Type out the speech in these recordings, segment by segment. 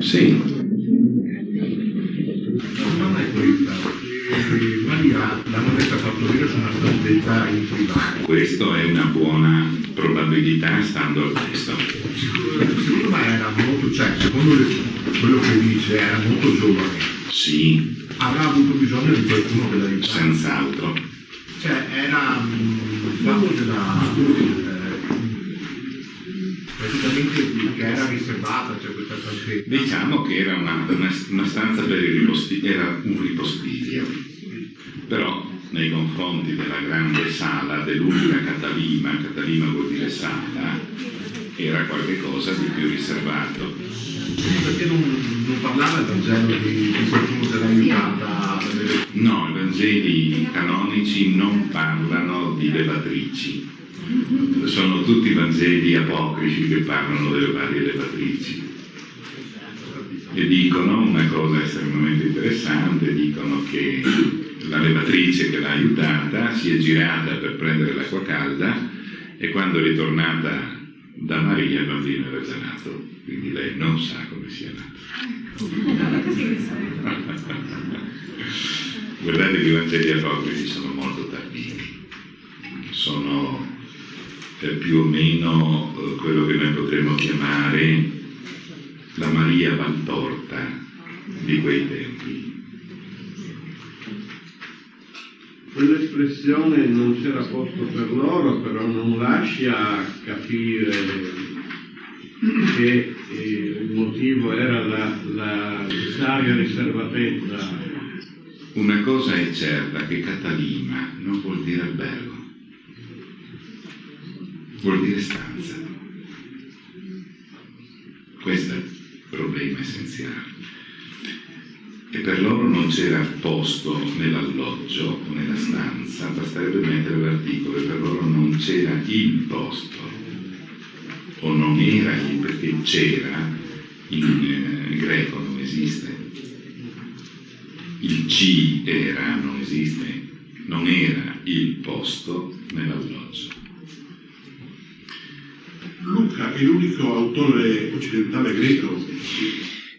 Sì. La domanda è questa. Eh, Maria l'hanno messa a partorire su una stanzetta in privato. Questo è una buona probabilità stando al testo. Secondo me era molto, cioè, secondo le- quello che dice, era molto giovane. Sì, Avrà avuto bisogno di qualcuno che l'aiutasse. senz'altro. Cioè, era mm, il fatto della... eh, praticamente che era riservata, cioè questa. Diciamo che era una, una- una stanza per il ripostiglio, era un ripostiglio. Però nei confronti della grande sala dell'unica Catalima, Catalima vuol dire sala, era qualcosa di più riservato. Perché non, non parlava il Vangelo di, qualcuno che l'ha aiutata. No, i Vangeli canonici non parlano di levatrici. Sono tutti Vangeli apocrifi che parlano delle varie levatrici. E dicono una cosa estremamente interessante, dicono che la levatrice che l'ha aiutata si è girata per prendere l'acqua calda e quando è ritornata da Maria il bambino era già nato, quindi lei non sa come sia nato. Guardate che i Vangeli apocrifi sono molto tardivi, sono eh, più o meno eh, quello che noi potremmo chiamare la Maria Valtorta di quei tempi. Quell'espressione non c'era posto per loro, però non lascia capire che eh, il motivo era la, la necessaria riservatezza. Una cosa è certa, che Catalima non vuol dire albergo, vuol dire stanza. Questo è problema essenziale. E per loro non c'era posto nell'alloggio o nella stanza, basterebbe mettere l'articolo, e per loro non c'era il posto, o non era il, perché c'era, in eh, greco non esiste, il ci era, non esiste, non era il posto nell'alloggio. Luca è l'unico autore occidentale greco.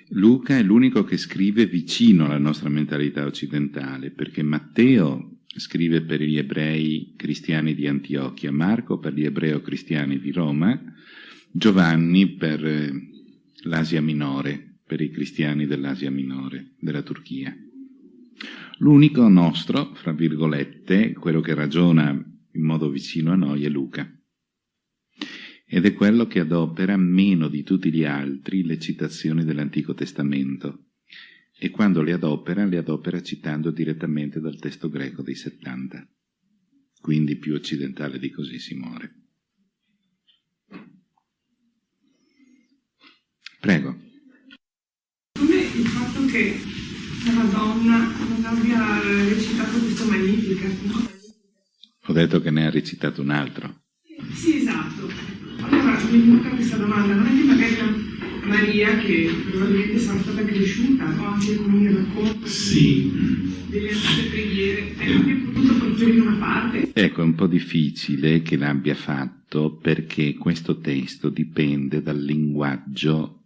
Luca è l'unico che scrive vicino alla nostra mentalità occidentale, perché Matteo scrive per gli ebrei cristiani di Antiochia, Marco per gli ebreo cristiani di Roma, Giovanni per eh, l'Asia Minore, per i cristiani dell'Asia Minore, della Turchia. L'unico nostro, fra virgolette, quello che ragiona in modo vicino a noi è Luca ed è quello che adopera meno di tutti gli altri le citazioni dell'Antico Testamento e quando le adopera, le adopera citando direttamente dal testo greco dei 70. Quindi più occidentale di così si muore. Prego. Come il fatto che la Madonna non abbia recitato questo Magnificat, no? Ho detto che ne ha recitato un altro. Sì, è venuta questa domanda, non è che magari la Maria, che probabilmente sarà stata cresciuta, no? anche con il racconto Sì. delle antiche preghiere, hai anche potuto proferire una parte? Ecco, è un po' difficile che l'abbia fatto perché questo testo dipende dal linguaggio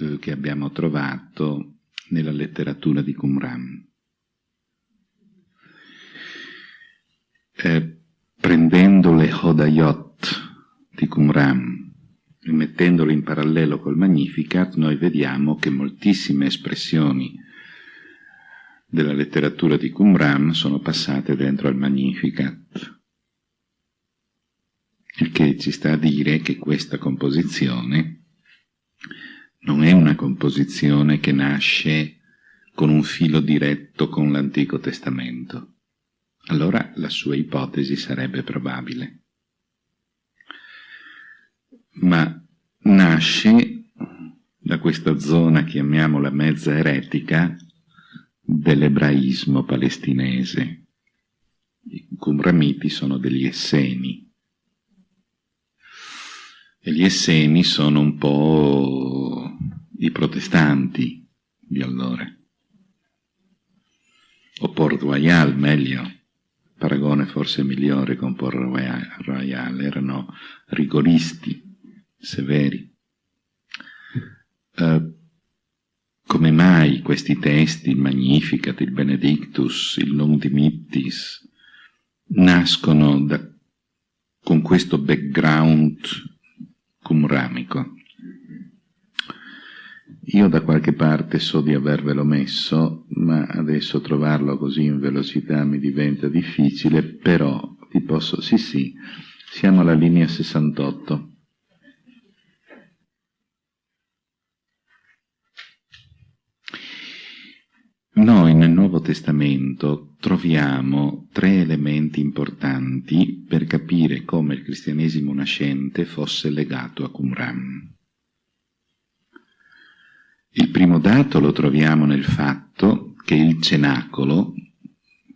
eh, che abbiamo trovato nella letteratura di Qumran. Eh, prendendo le Hodayot di Qumran e mettendole in parallelo col Magnificat, noi vediamo che moltissime espressioni della letteratura di Qumran sono passate dentro al Magnificat. Il che ci sta a dire che questa composizione non è una composizione che nasce con un filo diretto con l'Antico Testamento. Allora la sua ipotesi sarebbe probabile. Ma nasce da questa zona, chiamiamola mezza eretica, dell'ebraismo palestinese. I Qumramiti sono degli Esseni. E gli Esseni sono un po' i protestanti di allora. O Port Royal, meglio. Paragone forse migliore con Port Royal. Erano rigoristi, severi. Uh, mai questi testi, il Magnificat, il Benedictus, il Non Dimittis, nascono da, con questo background cumramico. Io da qualche parte so di avervelo messo, ma adesso trovarlo così in velocità mi diventa difficile, però ti posso... Sì, sì, siamo alla linea 68. Noi nel Nuovo Testamento troviamo tre elementi importanti per capire come il cristianesimo nascente fosse legato a Qumran. Il primo dato lo troviamo nel fatto che il cenacolo,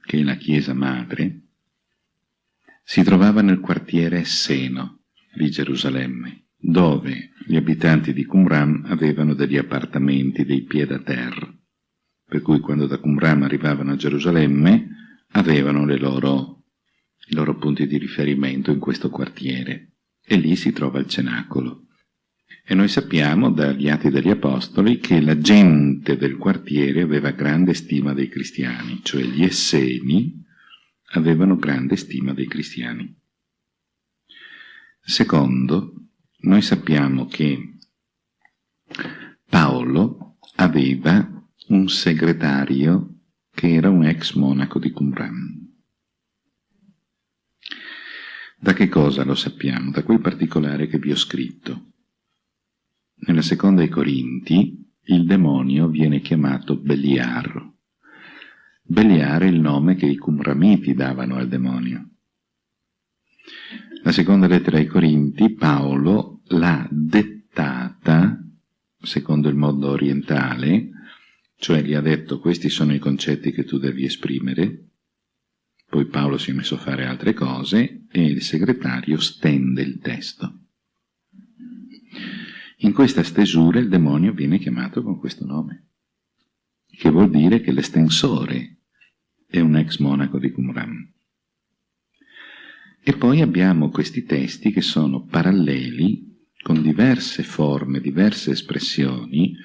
che è la chiesa madre, si trovava nel quartiere Seno di Gerusalemme, dove gli abitanti di Qumran avevano degli appartamenti, dei piedi a terra per cui quando da Qumran arrivavano a Gerusalemme avevano loro, i loro punti di riferimento in questo quartiere e lì si trova il cenacolo. E noi sappiamo dagli Atti degli Apostoli che la gente del quartiere aveva grande stima dei cristiani, cioè gli Esseni avevano grande stima dei cristiani. Secondo, noi sappiamo che Paolo aveva un segretario che era un ex monaco di Qumran. Da che cosa lo sappiamo? Da quel particolare che vi ho scritto. Nella seconda ai Corinti il demonio viene chiamato Beliar. Beliar è il nome che i Qumramiti davano al demonio. La seconda lettera ai Corinti Paolo l'ha dettata, secondo il mondo orientale, cioè gli ha detto questi sono i concetti che tu devi esprimere, poi Paolo si è messo a fare altre cose e il segretario stende il testo. In questa stesura il demonio viene chiamato con questo nome, che vuol dire che l'estensore è un ex monaco di Qumran. E poi abbiamo questi testi che sono paralleli, con diverse forme, diverse espressioni,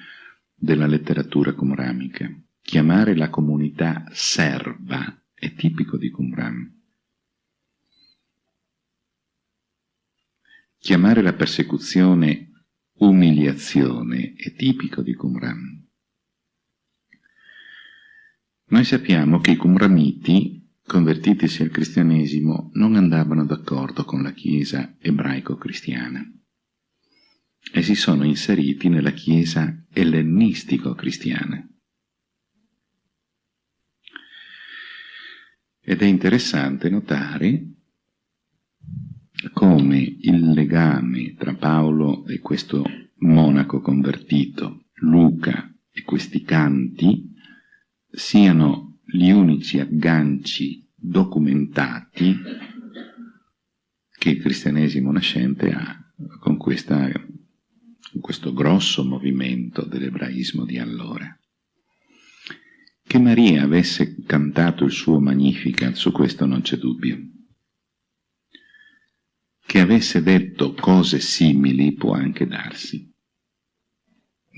della letteratura cumramica. Chiamare la comunità serva è tipico di Qumran. Chiamare la persecuzione umiliazione è tipico di Qumran. Noi sappiamo che i Qumramiti, convertitisi al cristianesimo, non andavano d'accordo con la Chiesa ebraico-cristiana e si sono inseriti nella Chiesa ellenistico-cristiana. Ed è interessante notare come il legame tra Paolo e questo monaco convertito, Luca e questi canti, siano gli unici agganci documentati che il cristianesimo nascente ha con questa questo grosso movimento dell'ebraismo di allora. Che Maria avesse cantato il suo Magnificat, su questo non c'è dubbio. Che avesse detto cose simili può anche darsi.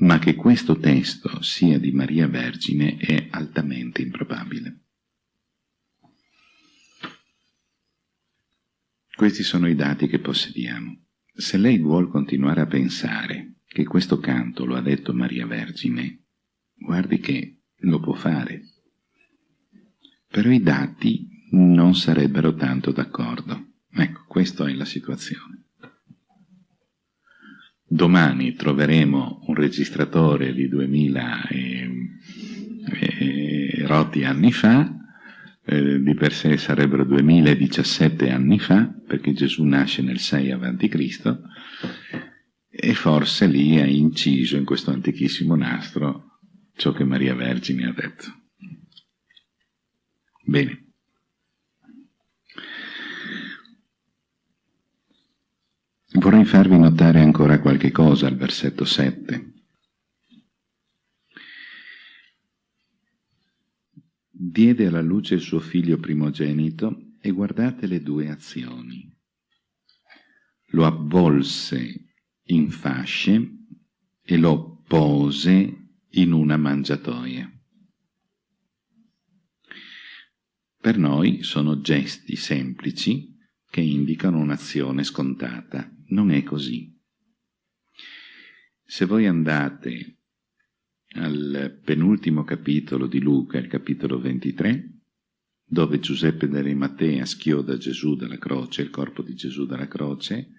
Ma che questo testo sia di Maria Vergine è altamente improbabile. Questi sono i dati che possediamo. Se lei vuol continuare a pensare che questo canto lo ha detto Maria Vergine, guardi che lo può fare. Però i dati non sarebbero tanto d'accordo. Ecco, questa è la situazione. Domani troveremo un registratore di 2000 e, e rotti anni fa, eh, di per sé sarebbero 2017 anni fa, perché Gesù nasce nel 6 a.C., e forse lì ha inciso in questo antichissimo nastro ciò che Maria Vergine ha detto. Bene. Vorrei farvi notare ancora qualche cosa al versetto 7. Diede alla luce il suo figlio primogenito e guardate le due azioni. Lo avvolse in fasce e lo pose in una mangiatoia. Per noi sono gesti semplici che indicano un'azione scontata. Non è così. Se voi andate al penultimo capitolo di Luca, il capitolo 23, dove Giuseppe d'Arimatea schioda Gesù dalla croce, il corpo di Gesù dalla croce,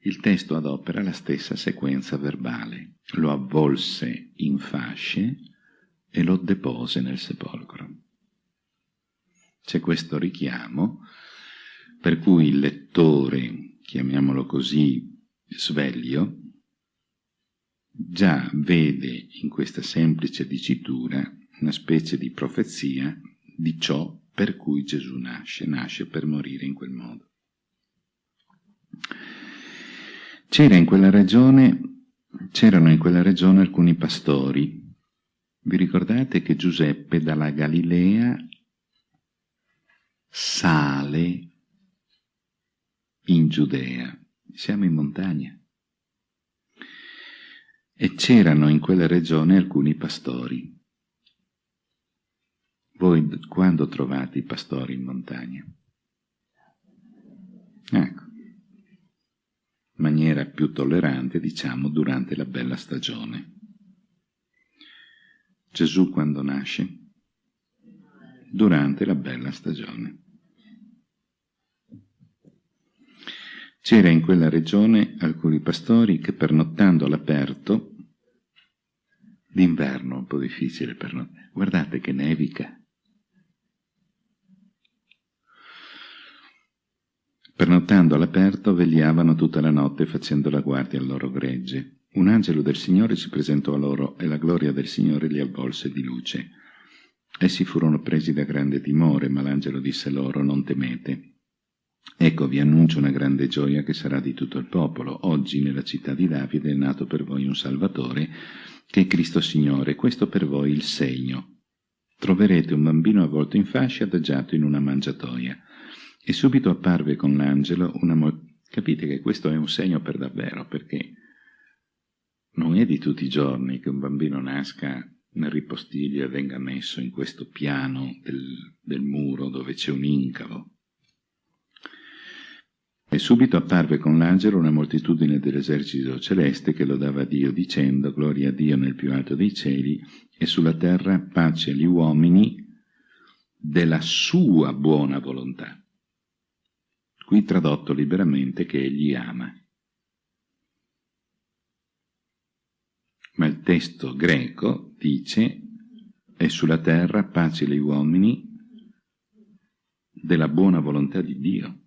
il testo adopera la stessa sequenza verbale. Lo avvolse in fasce e lo depose nel sepolcro. C'è questo richiamo per cui il lettore, chiamiamolo così, sveglio, già vede in questa semplice dicitura una specie di profezia di ciò per cui Gesù nasce, nasce per morire in quel modo. C'era in quella regione, c'erano in quella regione alcuni pastori. Vi ricordate che Giuseppe dalla Galilea sale in Giudea. Siamo in montagna. E c'erano in quella regione alcuni pastori. Voi quando trovate i pastori in montagna? Ecco, in maniera più tollerante, diciamo, durante la bella stagione. Gesù quando nasce? Durante la bella stagione. C'era in quella regione alcuni pastori che pernottando all'aperto, d'inverno un po' difficile pernottare, guardate che nevica, Pernottando all'aperto, vegliavano tutta la notte facendo la guardia al loro gregge. Un angelo del Signore si presentò a loro e la gloria del Signore li avvolse di luce. Essi furono presi da grande timore, ma l'angelo disse loro, non temete. Ecco, vi annuncio una grande gioia che sarà di tutto il popolo. Oggi nella città di Davide è nato per voi un Salvatore, che è Cristo Signore. Questo per voi il segno. Troverete un bambino avvolto in fasce adagiato in una mangiatoia. E subito apparve con l'angelo una mo- Capite che questo è un segno per davvero, perché non è di tutti i giorni che un bambino nasca nel ripostiglio e venga messo in questo piano del, del muro dove c'è un incavo. E subito apparve con l'angelo una moltitudine dell'esercito celeste che lodava Dio dicendo gloria a Dio nel più alto dei cieli e sulla terra pace agli uomini della sua buona volontà qui tradotto liberamente che egli ama. Ma il testo greco dice è sulla terra pace agli uomini della buona volontà di Dio.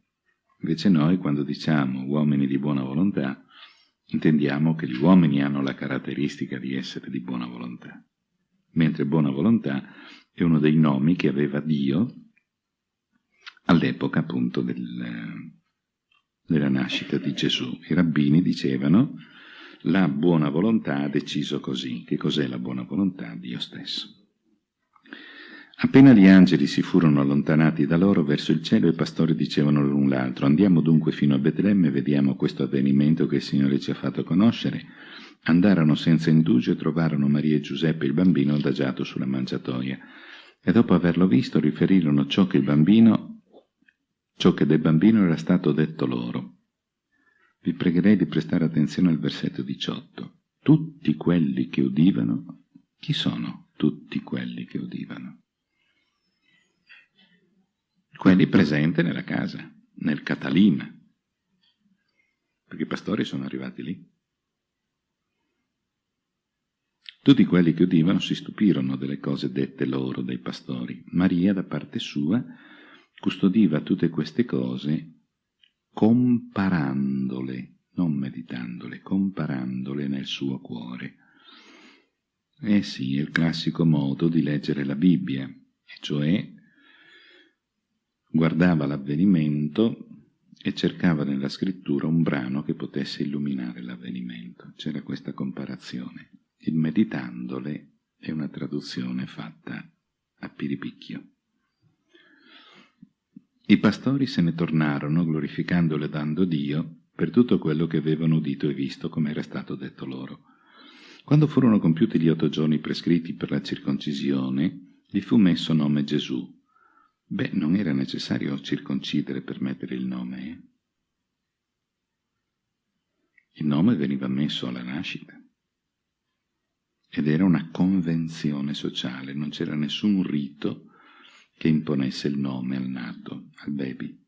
Invece noi quando diciamo uomini di buona volontà intendiamo che gli uomini hanno la caratteristica di essere di buona volontà, mentre buona volontà è uno dei nomi che aveva Dio all'epoca appunto del, della nascita di Gesù. I rabbini dicevano la buona volontà ha deciso così. Che cos'è la buona volontà? Dio stesso. Appena gli angeli si furono allontanati da loro verso il cielo, i pastori dicevano l'un l'altro, andiamo dunque fino a Betlemme e vediamo questo avvenimento che il Signore ci ha fatto conoscere. Andarono senza indugio e trovarono Maria e Giuseppe il bambino adagiato sulla mangiatoia. E dopo averlo visto riferirono ciò che bambino ciò che del bambino era stato detto loro. Vi pregherei di prestare attenzione al versetto 18. Tutti quelli che udivano, chi sono tutti quelli che udivano? Quelli presenti nella casa, nel Catalina, perché i pastori sono arrivati lì. Tutti quelli che udivano si stupirono delle cose dette loro dai pastori. Maria, da parte sua, custodiva tutte queste cose comparandole, non meditandole, comparandole nel suo cuore. Eh sì, è il classico modo di leggere la Bibbia, cioè guardava l'avvenimento e cercava nella scrittura un brano che potesse illuminare l'avvenimento. C'era questa comparazione. Il meditandole è una traduzione fatta a piripicchio. I pastori se ne tornarono, glorificando e lodando Dio, per tutto quello che avevano udito e visto, come era stato detto loro. Quando furono compiuti gli otto giorni prescritti per la circoncisione, gli fu messo nome Gesù. Beh, non era necessario circoncidere per mettere il nome. Eh? Il nome veniva messo alla nascita ed era una convenzione sociale, non c'era nessun rito che imponesse il nome al nato, al baby.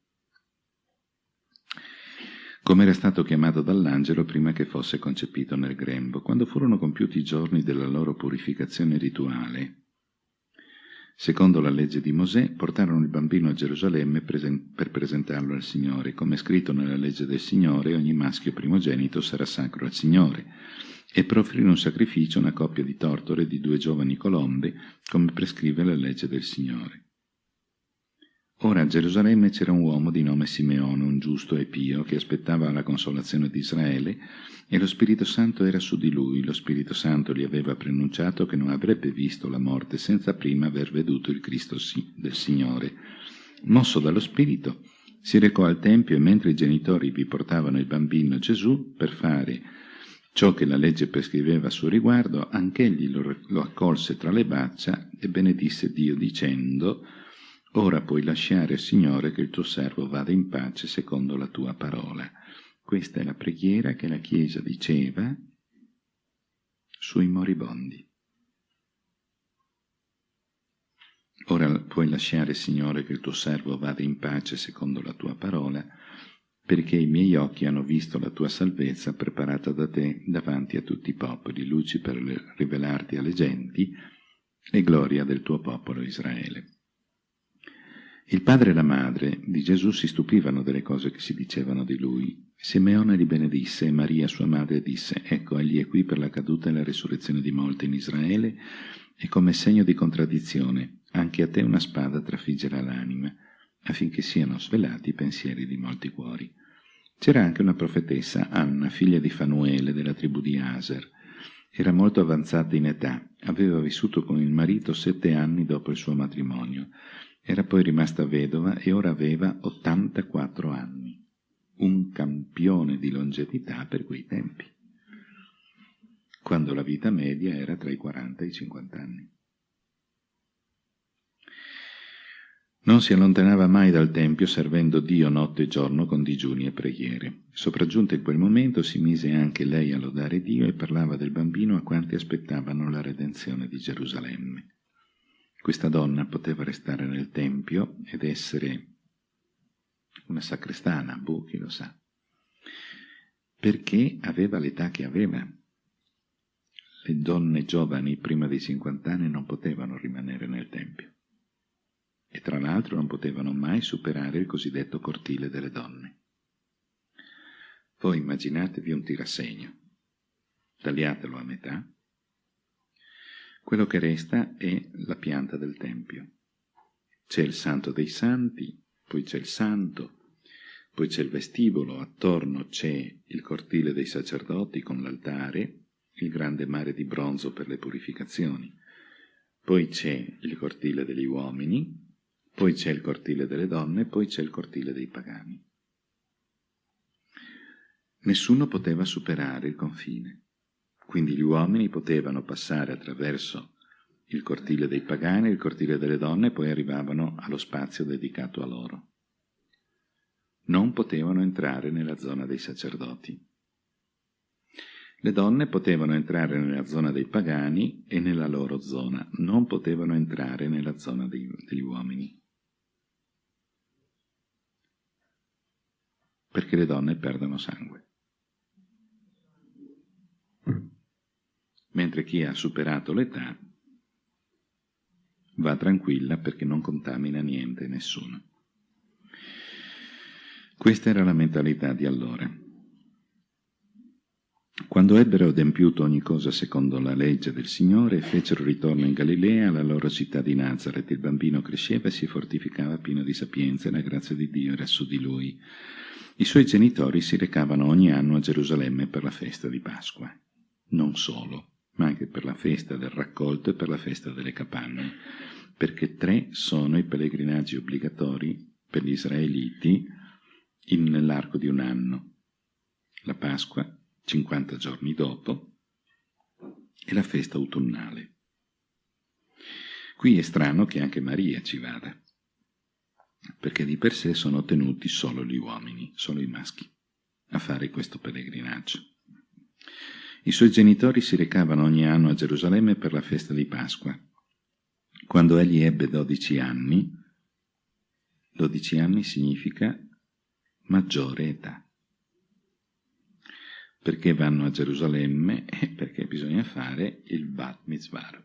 Come era stato chiamato dall'angelo prima che fosse concepito nel grembo, quando furono compiuti i giorni della loro purificazione rituale, Secondo la legge di Mosè, portarono il bambino a Gerusalemme per presentarlo al Signore. Come è scritto nella legge del Signore, ogni maschio primogenito sarà sacro al Signore. E per offrire un sacrificio una coppia di tortore di due giovani colombe, come prescrive la legge del Signore. Ora a Gerusalemme c'era un uomo di nome Simeone, un giusto e pio, che aspettava la consolazione di Israele, e lo Spirito Santo era su di lui. Lo Spirito Santo gli aveva preannunciato che non avrebbe visto la morte senza prima aver veduto il Cristo del Signore. Mosso dallo Spirito, si recò al Tempio e mentre i genitori vi portavano il bambino Gesù per fare ciò che la legge prescriveva a suo riguardo, anch'egli lo, lo accolse tra le braccia e benedisse Dio dicendo Ora puoi lasciare, Signore, che il tuo servo vada in pace secondo la tua parola. Questa è la preghiera che la Chiesa diceva sui moribondi. Ora puoi lasciare, Signore, che il tuo servo vada in pace secondo la tua parola, perché i miei occhi hanno visto la tua salvezza preparata da te davanti a tutti i popoli, luci per rivelarti alle genti e gloria del tuo popolo Israele. Il padre e la madre di Gesù si stupivano delle cose che si dicevano di lui. Simeone li benedisse e Maria, sua madre, disse, ecco, egli è qui per la caduta e la risurrezione di molti in Israele e come segno di contraddizione, anche a te una spada trafiggerà l'anima, affinché siano svelati i pensieri di molti cuori. C'era anche una profetessa, Anna, figlia di Fanuele, della tribù di Aser. Era molto avanzata in età, aveva vissuto con il marito sette anni dopo il suo matrimonio era poi rimasta vedova e ora aveva 84 anni, un campione di longevità per quei tempi, quando la vita media era tra i 40 e i 50 anni. Non si allontanava mai dal Tempio servendo Dio notte e giorno con digiuni e preghiere. Sopraggiunta in quel momento si mise anche lei a lodare Dio e parlava del bambino a quanti aspettavano la redenzione di Gerusalemme. Questa donna poteva restare nel Tempio ed essere una sacrestana, boh, chi lo sa, perché aveva l'età che aveva. Le donne giovani prima dei 50 anni non potevano rimanere nel Tempio e tra l'altro non potevano mai superare il cosiddetto cortile delle donne. Voi immaginatevi un tirassegno, tagliatelo a metà quello che resta è la pianta del Tempio. C'è il santo dei santi, poi c'è il santo, poi c'è il vestibolo, attorno c'è il cortile dei sacerdoti con l'altare, il grande mare di bronzo per le purificazioni, poi c'è il cortile degli uomini, poi c'è il cortile delle donne, poi c'è il cortile dei pagani. Nessuno poteva superare il confine. Quindi gli uomini potevano passare attraverso il cortile dei pagani, il cortile delle donne e poi arrivavano allo spazio dedicato a loro. Non potevano entrare nella zona dei sacerdoti. Le donne potevano entrare nella zona dei pagani e nella loro zona, non potevano entrare nella zona dei, degli uomini. Perché le donne perdono sangue. Mentre chi ha superato l'età va tranquilla perché non contamina niente nessuno. Questa era la mentalità di allora. Quando ebbero adempiuto ogni cosa secondo la legge del Signore, fecero ritorno in Galilea, alla loro città di Nazareth. Il bambino cresceva e si fortificava pieno di sapienza e la grazia di Dio era su di lui. I suoi genitori si recavano ogni anno a Gerusalemme per la festa di Pasqua. Non solo ma anche per la festa del raccolto e per la festa delle capanne, perché tre sono i pellegrinaggi obbligatori per gli israeliti nell'arco di un anno. La Pasqua, 50 giorni dopo, è la festa autunnale. Qui è strano che anche Maria ci vada, perché di per sé sono tenuti solo gli uomini, solo i maschi, a fare questo pellegrinaggio. I suoi genitori si recavano ogni anno a Gerusalemme per la festa di Pasqua. Quando egli ebbe 12 anni, 12 anni significa maggiore età. Perché vanno a Gerusalemme? Eh, perché bisogna fare il Bat Mitzvah,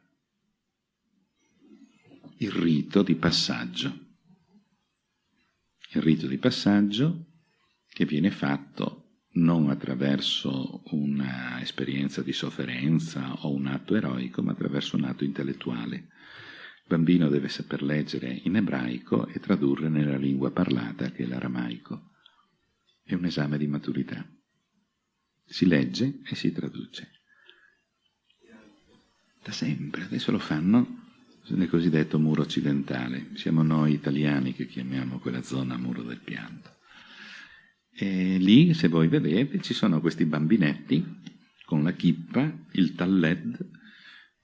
il rito di passaggio. Il rito di passaggio che viene fatto non attraverso un'esperienza di sofferenza o un atto eroico, ma attraverso un atto intellettuale. Il bambino deve saper leggere in ebraico e tradurre nella lingua parlata, che è l'aramaico. È un esame di maturità. Si legge e si traduce. Da sempre, adesso lo fanno nel cosiddetto muro occidentale. Siamo noi italiani che chiamiamo quella zona muro del pianto. E lì, se voi vedete, ci sono questi bambinetti con la chippa, il talled,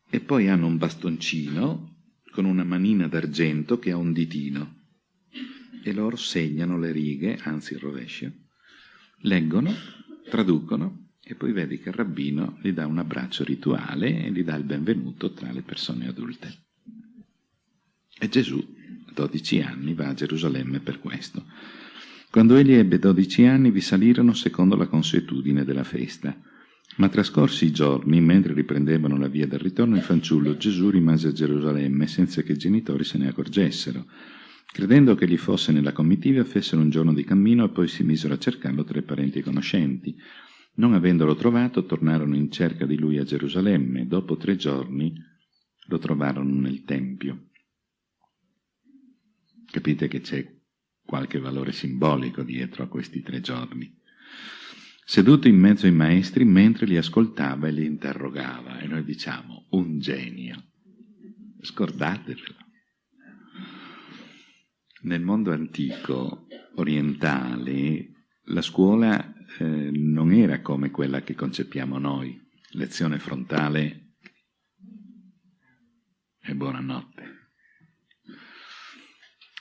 e poi hanno un bastoncino con una manina d'argento che ha un ditino. E loro segnano le righe, anzi il rovescio, leggono, traducono e poi vedi che il rabbino gli dà un abbraccio rituale e gli dà il benvenuto tra le persone adulte. E Gesù, a 12 anni, va a Gerusalemme per questo. Quando egli ebbe 12 anni vi salirono secondo la consuetudine della festa. Ma trascorsi i giorni, mentre riprendevano la via del ritorno, il fanciullo Gesù rimase a Gerusalemme senza che i genitori se ne accorgessero. Credendo che gli fosse nella comitiva, fecero un giorno di cammino e poi si misero a cercarlo tra i parenti e conoscenti. Non avendolo trovato, tornarono in cerca di lui a Gerusalemme. Dopo tre giorni lo trovarono nel Tempio. Capite che c'è qualche valore simbolico dietro a questi tre giorni. Seduto in mezzo ai maestri mentre li ascoltava e li interrogava, e noi diciamo un genio. Scordatevelo. Nel mondo antico, orientale, la scuola eh, non era come quella che concepiamo noi, lezione frontale e buonanotte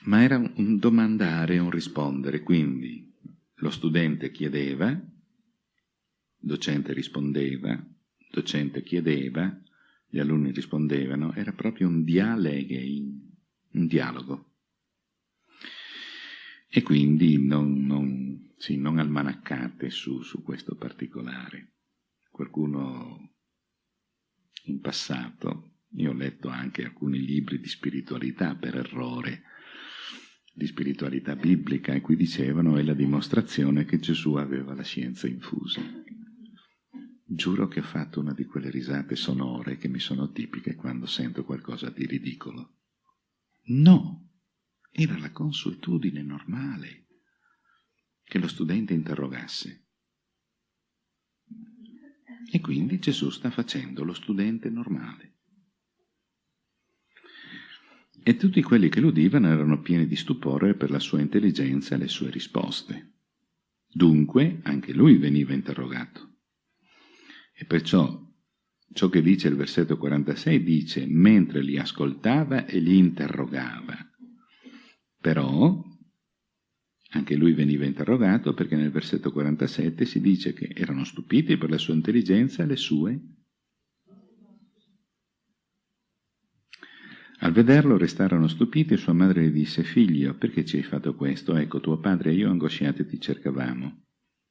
ma era un domandare e un rispondere, quindi lo studente chiedeva, docente rispondeva, docente chiedeva, gli alunni rispondevano, era proprio un dialeghe, un dialogo. E quindi non, non, sì, non almanaccate su, su questo particolare. Qualcuno in passato, io ho letto anche alcuni libri di spiritualità per errore, di spiritualità biblica e qui dicevano è la dimostrazione che Gesù aveva la scienza infusa. Giuro che ho fatto una di quelle risate sonore che mi sono tipiche quando sento qualcosa di ridicolo. No, era la consuetudine normale che lo studente interrogasse. E quindi Gesù sta facendo lo studente normale. E tutti quelli che l'udivano erano pieni di stupore per la sua intelligenza e le sue risposte. Dunque anche lui veniva interrogato. E perciò ciò che dice il versetto 46 dice mentre li ascoltava e li interrogava. Però anche lui veniva interrogato perché nel versetto 47 si dice che erano stupiti per la sua intelligenza e le sue Al vederlo restarono stupiti e sua madre gli disse, Figlio, perché ci hai fatto questo? Ecco, tuo padre e io angosciati ti cercavamo.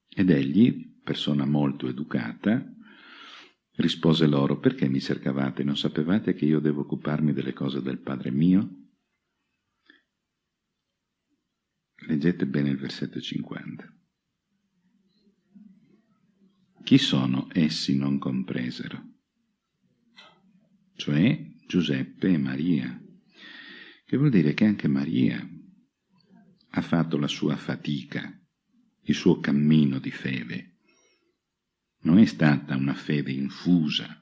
Ed egli, persona molto educata, rispose loro, perché mi cercavate? Non sapevate che io devo occuparmi delle cose del Padre mio? Leggete bene il versetto 50. Chi sono essi non compresero? Cioè Giuseppe e Maria, che vuol dire che anche Maria ha fatto la sua fatica, il suo cammino di fede. Non è stata una fede infusa.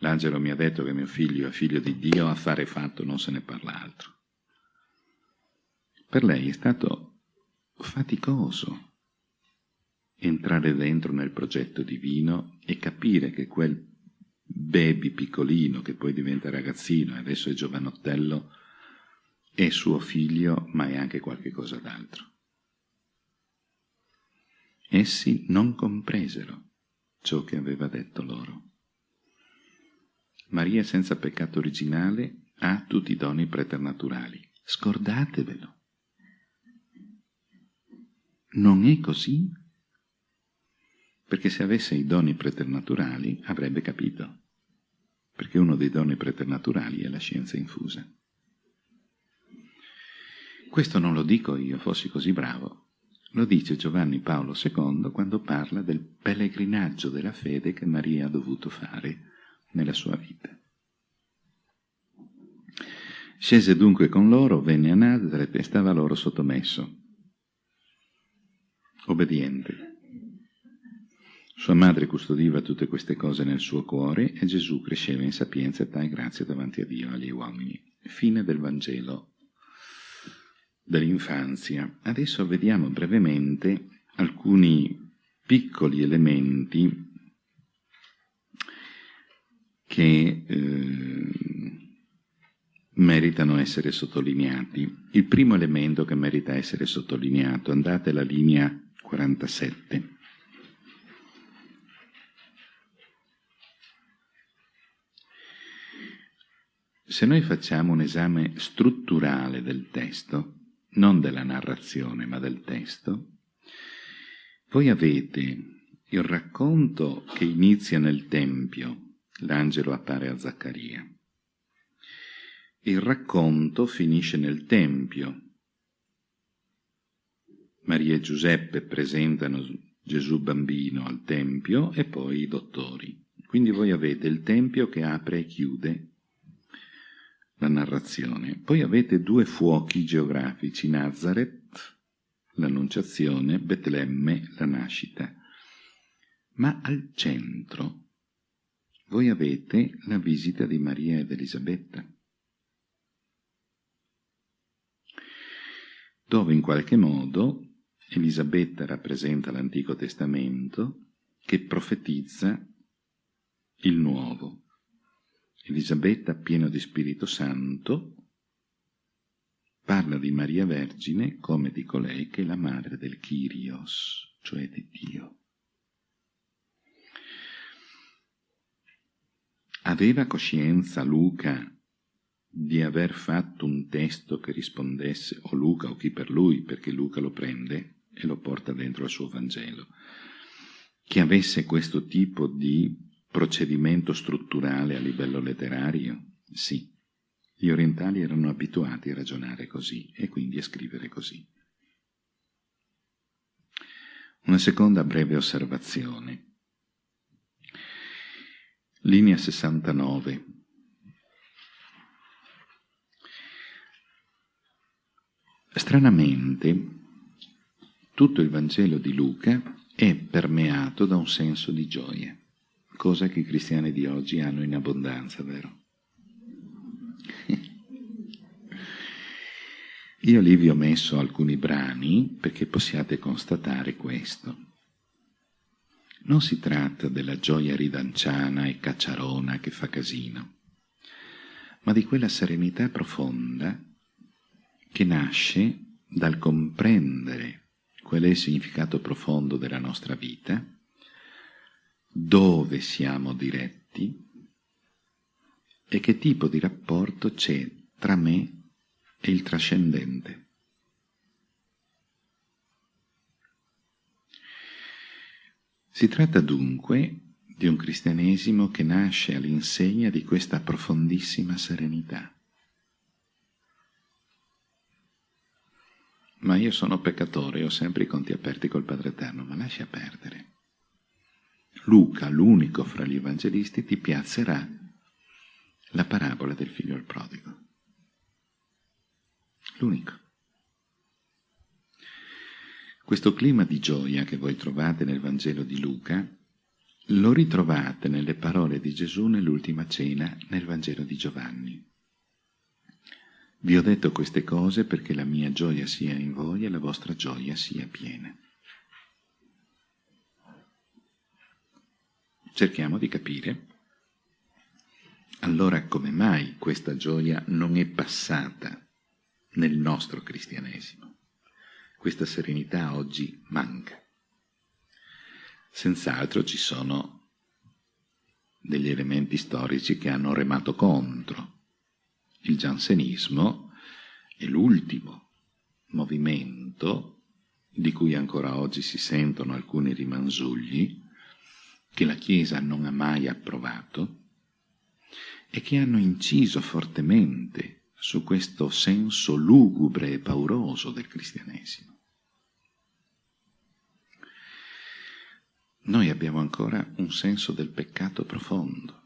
L'angelo mi ha detto che mio figlio è figlio di Dio, affare fatto, non se ne parla altro. Per lei è stato faticoso entrare dentro nel progetto divino e capire che quel baby piccolino che poi diventa ragazzino e adesso è giovanottello, è suo figlio, ma è anche qualche cosa d'altro. Essi non compresero ciò che aveva detto loro. Maria senza peccato originale ha tutti i doni preternaturali. Scordatevelo. Non è così? Perché se avesse i doni preternaturali avrebbe capito. Perché uno dei doni preternaturali è la scienza infusa. Questo non lo dico io, fossi così bravo. Lo dice Giovanni Paolo II quando parla del pellegrinaggio della fede che Maria ha dovuto fare nella sua vita. Scese dunque con loro, venne a Nazareth e stava loro sottomesso, obbediente. Sua madre custodiva tutte queste cose nel suo cuore e Gesù cresceva in sapienza, età e grazia davanti a Dio e agli uomini. Fine del Vangelo dell'infanzia. Adesso vediamo brevemente alcuni piccoli elementi che eh, meritano essere sottolineati. Il primo elemento che merita essere sottolineato, andate alla linea 47. Se noi facciamo un esame strutturale del testo, non della narrazione ma del testo, voi avete il racconto che inizia nel Tempio, l'angelo appare a Zaccaria. Il racconto finisce nel Tempio. Maria e Giuseppe presentano Gesù bambino al Tempio e poi i dottori. Quindi voi avete il Tempio che apre e chiude la narrazione. Poi avete due fuochi geografici, Nazareth, l'annunciazione, Betlemme, la nascita. Ma al centro voi avete la visita di Maria ed Elisabetta, dove in qualche modo Elisabetta rappresenta l'Antico Testamento che profetizza il Nuovo. Elisabetta, piena di Spirito Santo, parla di Maria Vergine come di colei che è la madre del Kyrios, cioè di Dio. Aveva coscienza Luca di aver fatto un testo che rispondesse, o Luca o chi per lui, perché Luca lo prende e lo porta dentro al suo Vangelo, che avesse questo tipo di procedimento strutturale a livello letterario? Sì. Gli orientali erano abituati a ragionare così e quindi a scrivere così. Una seconda breve osservazione. Linea 69. Stranamente, tutto il Vangelo di Luca è permeato da un senso di gioia cosa che i cristiani di oggi hanno in abbondanza, vero? Io lì vi ho messo alcuni brani perché possiate constatare questo. Non si tratta della gioia ridanciana e cacciarona che fa casino, ma di quella serenità profonda che nasce dal comprendere qual è il significato profondo della nostra vita dove siamo diretti e che tipo di rapporto c'è tra me e il trascendente. Si tratta dunque di un cristianesimo che nasce all'insegna di questa profondissima serenità. Ma io sono peccatore ho sempre i conti aperti col Padre Eterno, ma lascia perdere. Luca, l'unico fra gli evangelisti, ti piazzerà la parabola del figlio al prodigo. L'unico. Questo clima di gioia che voi trovate nel Vangelo di Luca lo ritrovate nelle parole di Gesù nell'ultima cena nel Vangelo di Giovanni. Vi ho detto queste cose perché la mia gioia sia in voi e la vostra gioia sia piena. Cerchiamo di capire allora come mai questa gioia non è passata nel nostro cristianesimo? Questa serenità oggi manca. Senz'altro ci sono degli elementi storici che hanno remato contro. Il giansenismo è l'ultimo movimento di cui ancora oggi si sentono alcuni rimanzugli, che la Chiesa non ha mai approvato e che hanno inciso fortemente su questo senso lugubre e pauroso del cristianesimo. Noi abbiamo ancora un senso del peccato profondo.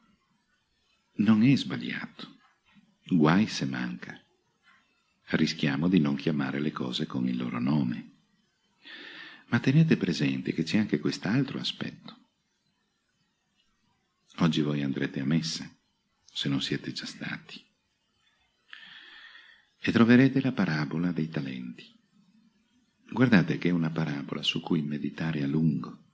Non è sbagliato, guai se manca. Rischiamo di non chiamare le cose con il loro nome. Ma tenete presente che c'è anche quest'altro aspetto. Oggi voi andrete a messa, se non siete già stati, e troverete la parabola dei talenti. Guardate che è una parabola su cui meditare a lungo.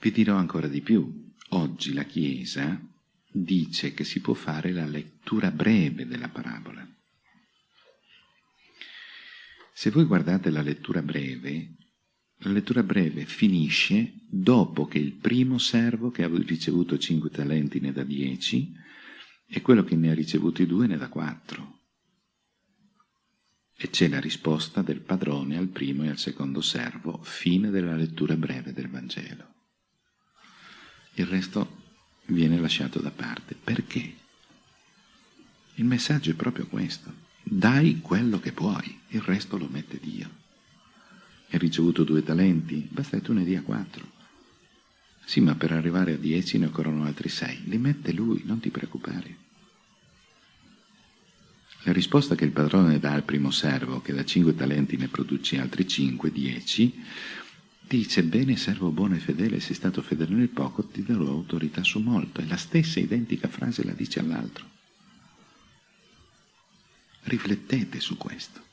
Vi dirò ancora di più. Oggi la Chiesa dice che si può fare la lettura breve della parabola. Se voi guardate la lettura breve, la lettura breve finisce dopo che il primo servo che ha ricevuto cinque talenti ne dà dieci e quello che ne ha ricevuti due ne dà quattro. E c'è la risposta del padrone al primo e al secondo servo, fine della lettura breve del Vangelo. Il resto viene lasciato da parte. Perché? Il messaggio è proprio questo. Dai quello che puoi, il resto lo mette Dio hai ricevuto due talenti, basta che tu ne dia quattro. Sì, ma per arrivare a dieci ne occorrono altri sei. Li mette lui, non ti preoccupare. La risposta che il padrone dà al primo servo, che da cinque talenti ne produce altri cinque, dieci, dice, bene servo buono e fedele, sei stato fedele nel poco, ti darò autorità su molto. E la stessa identica frase la dice all'altro. Riflettete su questo.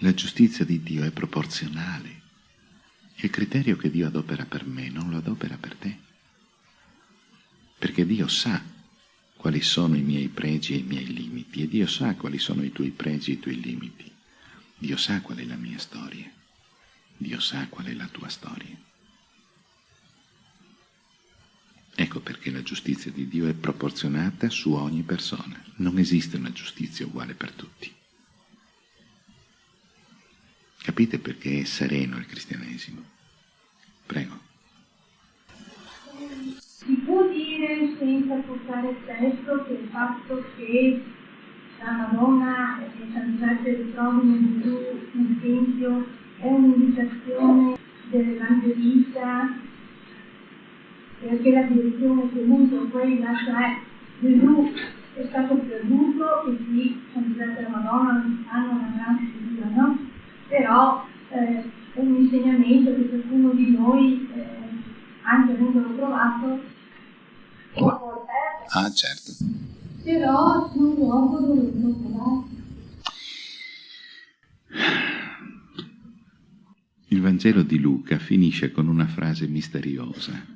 La giustizia di Dio è proporzionale. Il criterio che Dio adopera per me non lo adopera per te. Perché Dio sa quali sono i miei pregi e i miei limiti e Dio sa quali sono i tuoi pregi e i tuoi limiti. Dio sa qual è la mia storia. Dio sa qual è la tua storia. Ecco perché la giustizia di Dio è proporzionata su ogni persona. Non esiste una giustizia uguale per tutti. Capite perché è sereno il cristianesimo? Prego. Si può dire senza portare testo che il fatto che la Madonna e San Giuseppe ritrovino Gesù nel Tempio è un'indicazione dell'Evangelista perché la direzione è comunque quella, cioè Gesù è stato perduto e qui San Giuseppe e la Madonna hanno una grande figura, no? Però eh, è un insegnamento che ciascuno di noi, eh, anche avendolo provato, può perdere. Ah, certo. Però non dopo doverlo provare. Il Vangelo di Luca finisce con una frase misteriosa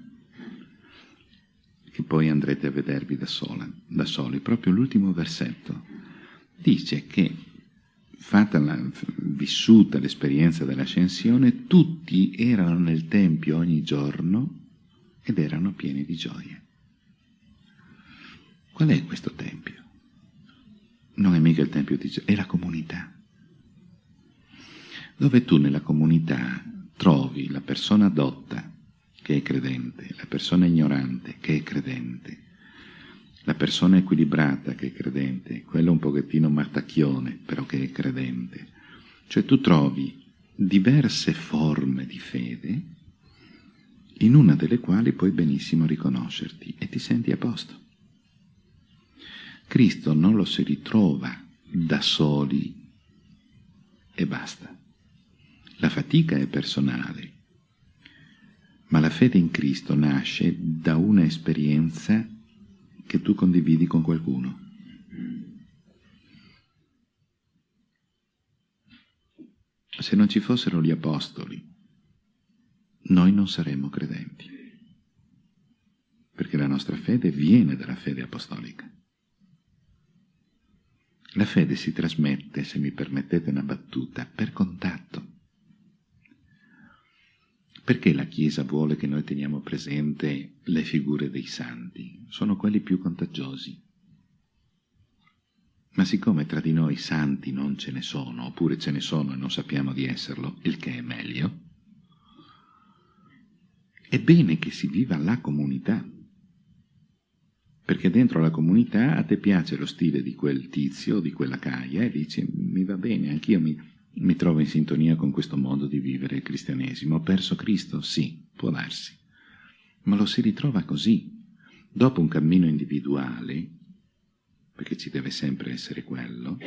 che poi andrete a vedervi da, sola, da soli, proprio l'ultimo versetto. Dice che fatta la, vissuta l'esperienza dell'ascensione, tutti erano nel Tempio ogni giorno ed erano pieni di gioia. Qual è questo Tempio? Non è mica il Tempio di gioia, è la comunità. Dove tu nella comunità trovi la persona dotta che è credente, la persona ignorante che è credente, la persona equilibrata che è credente, quello un pochettino martacchione, però che è credente. Cioè tu trovi diverse forme di fede, in una delle quali puoi benissimo riconoscerti e ti senti a posto. Cristo non lo si ritrova da soli e basta. La fatica è personale, ma la fede in Cristo nasce da una esperienza che tu condividi con qualcuno. Se non ci fossero gli apostoli, noi non saremmo credenti. perché la nostra fede viene dalla fede apostolica. La fede si trasmette, se mi permettete una battuta, per contatto. Perché la Chiesa vuole che noi teniamo presente le figure dei santi? Sono quelli più contagiosi. Ma siccome tra di noi santi non ce ne sono, oppure ce ne sono e non sappiamo di esserlo, il che è meglio, è bene che si viva la comunità perché dentro la comunità a te piace lo stile di quel tizio di quella caia e dici mi va bene, anch'io mi, mi trovo in sintonia con questo modo di vivere il cristianesimo. Ho perso Cristo? Sì, può darsi, ma lo si ritrova così. Dopo un cammino individuale, perché ci deve sempre essere quello,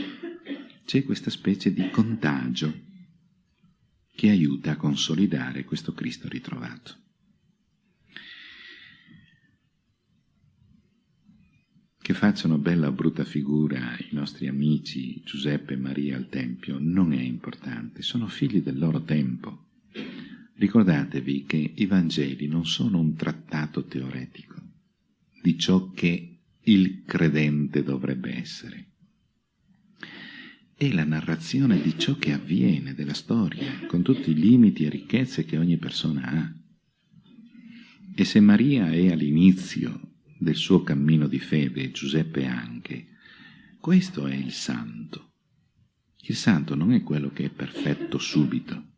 c'è questa specie di contagio che aiuta a consolidare questo Cristo ritrovato. Che facciano bella o brutta figura i nostri amici Giuseppe e Maria al Tempio non è importante, sono figli del loro tempo. Ricordatevi che i Vangeli non sono un trattato teoretico di ciò che il credente dovrebbe essere. È la narrazione di ciò che avviene, della storia, con tutti i limiti e ricchezze che ogni persona ha. E se Maria è all'inizio del suo cammino di fede, Giuseppe anche, questo è il santo. Il santo non è quello che è perfetto subito.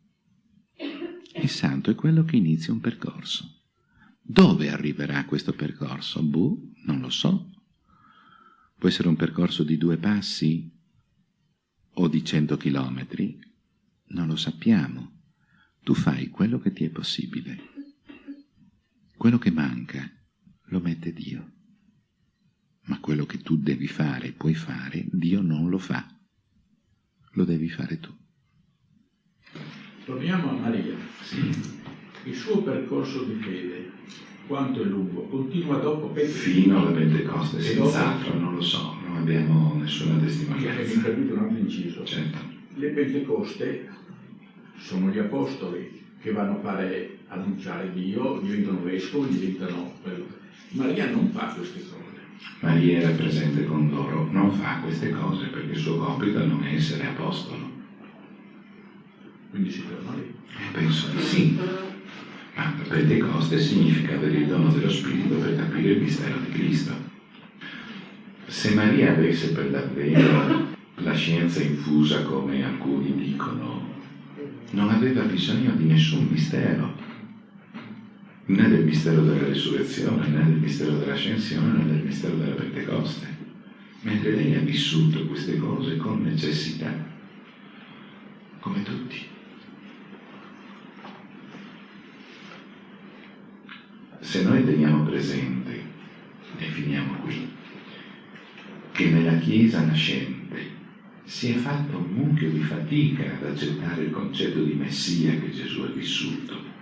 Il santo è quello che inizia un percorso. Dove arriverà questo percorso? Boh, non lo so. Può essere un percorso di due passi o di cento chilometri? Non lo sappiamo. Tu fai quello che ti è possibile. Quello che manca lo mette Dio. Ma quello che tu devi fare e puoi fare, Dio non lo fa. Lo devi fare tu. Torniamo a Maria. Sì. Il suo percorso di fede, quanto è lungo? Continua dopo Pentecoste? Fino alla Pentecoste, senz'altro, non lo so, non abbiamo nessuna Perché mi testimonianza. capito un altro inciso. Certo. Le Pentecoste sono gli apostoli che vanno a fare annunciare Dio, diventano vescovi, diventano quello. Maria non fa queste cose. Maria era presente con loro, non fa queste cose perché il suo compito non è essere apostolo. Quindi si ferma lì. Penso di sì. Ma Pentecoste significa avere il dono dello Spirito per capire il mistero di Cristo. Se Maria avesse per davvero la scienza infusa come alcuni dicono, non aveva bisogno di nessun mistero, né del mistero della risurrezione, né del mistero dell'ascensione, né del mistero della Pentecoste, mentre lei ha vissuto queste cose con necessità, come tutti. Se noi teniamo presente, e finiamo qui, che nella Chiesa nascente si è fatto un mucchio di fatica ad accettare il concetto di Messia che Gesù ha vissuto,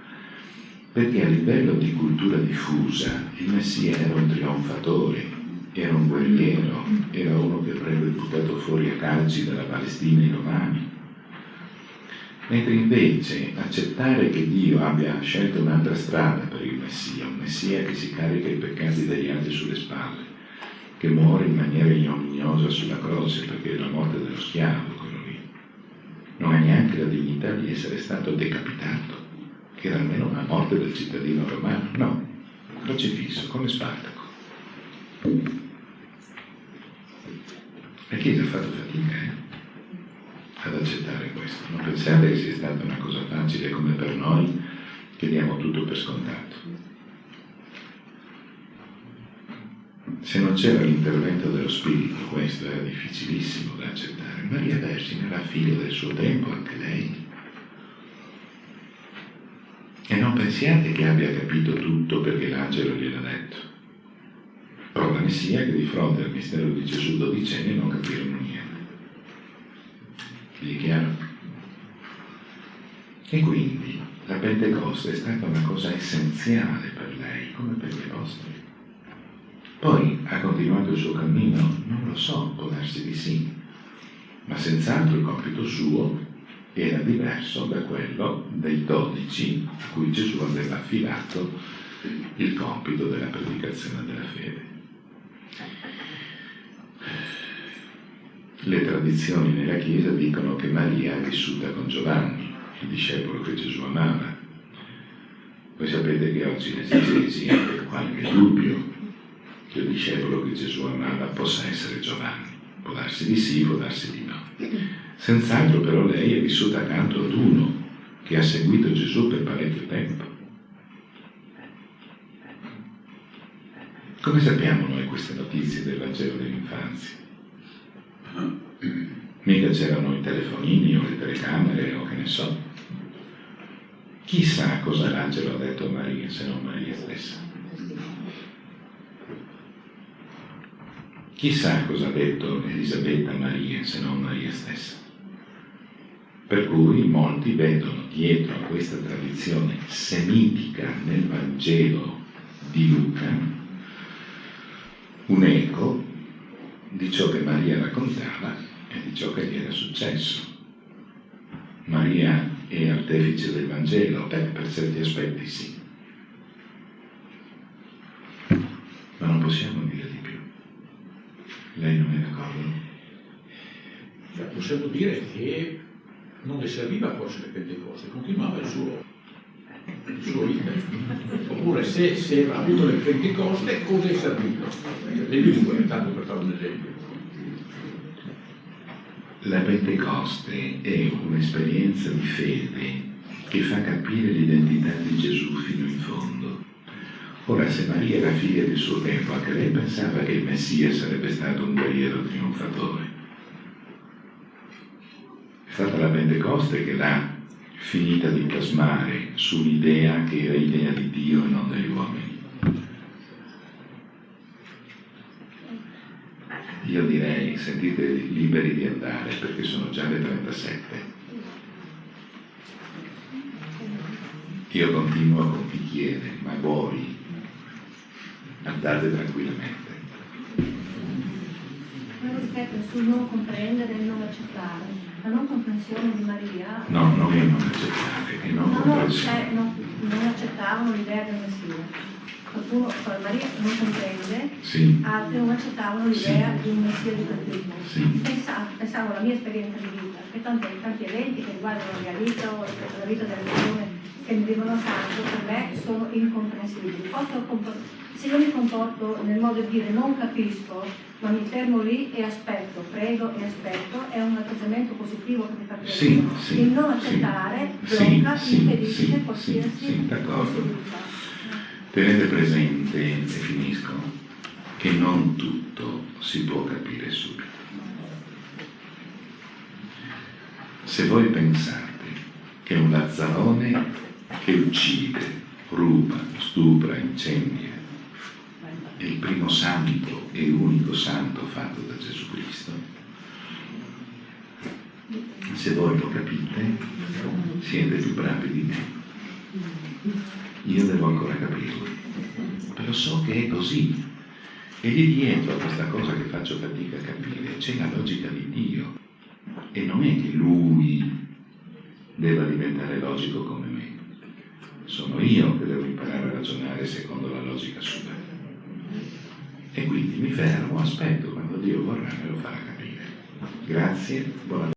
perché a livello di cultura diffusa il Messia era un trionfatore, era un guerriero, era uno che avrebbe buttato fuori a calci dalla Palestina i romani. Mentre invece accettare che Dio abbia scelto un'altra strada per il Messia, un Messia che si carica i peccati degli altri sulle spalle, che muore in maniera ignominiosa sulla croce perché è la morte dello schiavo, quello lì, non ha neanche la dignità di essere stato decapitato, che era almeno una morte del cittadino romano, no, crocifisso come Spartaco. La Chiesa ha fatto fatica, eh? ad accettare questo. Non pensate che sia stata una cosa facile come per noi che diamo tutto per scontato. Se non c'era l'intervento dello Spirito, questo era difficilissimo da accettare. Maria Vergine era figlia del suo tempo, anche lei. E non pensiate che abbia capito tutto perché l'angelo gliel'ha detto. Prova ne sia che di fronte al mistero di Gesù dodicenni non capirono niente. Vi è chiaro? E quindi la Pentecoste è stata una cosa essenziale per lei, come per gli apostoli. Poi ha continuato il suo cammino? Non lo so, può darsi di sì, ma senz'altro il compito suo era diverso da quello dei dodici a cui Gesù aveva affidato il compito della predicazione della fede. Le tradizioni nella Chiesa dicono che Maria è vissuta con Giovanni, il discepolo che Gesù amava. Voi sapete che oggi cristianesimo c'è qualche dubbio che il discepolo che Gesù amava possa essere Giovanni. Può darsi di sì, può darsi di no. Senz'altro però lei è vissuta accanto ad uno che ha seguito Gesù per parecchio tempo. Come sappiamo noi queste notizie del Vangelo dell'infanzia? Mica c'erano i telefonini o le telecamere o che ne so. Chissà cosa l'angelo ha detto a Maria se non Maria stessa. Chissà cosa ha detto Elisabetta a Maria se non Maria stessa. Per cui molti vedono dietro a questa tradizione semitica nel Vangelo di Luca un eco di ciò che Maria raccontava e di ciò che gli era successo. Maria è artefice del Vangelo? Beh, per certi aspetti sì. Ma non possiamo dire di più. Lei non è d'accordo? Cioè, possiamo dire che non le serviva forse le Pentecoste, continuava il suo, il suo iter. Oppure se, se ha avuto le Pentecoste, cosa è servito? Le lingue, tanto per fare un esempio. La Pentecoste è un'esperienza di fede che fa capire l'identità di Gesù fino in fondo. Ora, se Maria era figlia del suo tempo, anche lei pensava che il Messia sarebbe stato un guerriero trionfatore. Stata la Pentecoste che l'ha finita di plasmare sull'idea che era idea di Dio e non degli uomini. Io direi, sentite liberi di andare perché sono già le 37. Io continuo con chi chiede, ma voi andate tranquillamente. rispetto sul non comprendere e non accettare. La non comprensione di Maria No, non è non accettare, è non no, no, comprensione. cioè, no, non accettavano l'idea del Messia. Qualcuno, cioè Maria non comprende, Sì, altri non accettavano l'idea Sì. di un Messia di cattivismo. Sì. Pensavo, pensavo alla mia esperienza di vita, che tanti, tanti eventi che riguardano la mia vita o la vita delle persone che mi vivono accanto, per me sono incomprensibili. Posso se io mi comporto nel modo di dire non capisco, ma mi fermo lì e aspetto, prego e aspetto, è un atteggiamento positivo che mi fa crescere. Sì, sì, Il non accettare sì, blocca, sì, impedisce sì, qualsiasi sì, possibilità. tenete presente, e finisco, che non tutto si può capire subito. Se voi pensate che un lazzarone che uccide, ruba, stupra, incendia, il primo santo e unico santo fatto da Gesù Cristo, se voi lo capite, siete più bravi di me. Io devo ancora capirlo, però so che è così. E lì dietro a questa cosa che faccio fatica a capire c'è la logica di Dio. E non è che Lui debba diventare logico come me. Sono io che devo imparare a ragionare secondo la logica sua. E quindi mi fermo, aspetto quando Dio vorrà me lo farà capire. Grazie, buona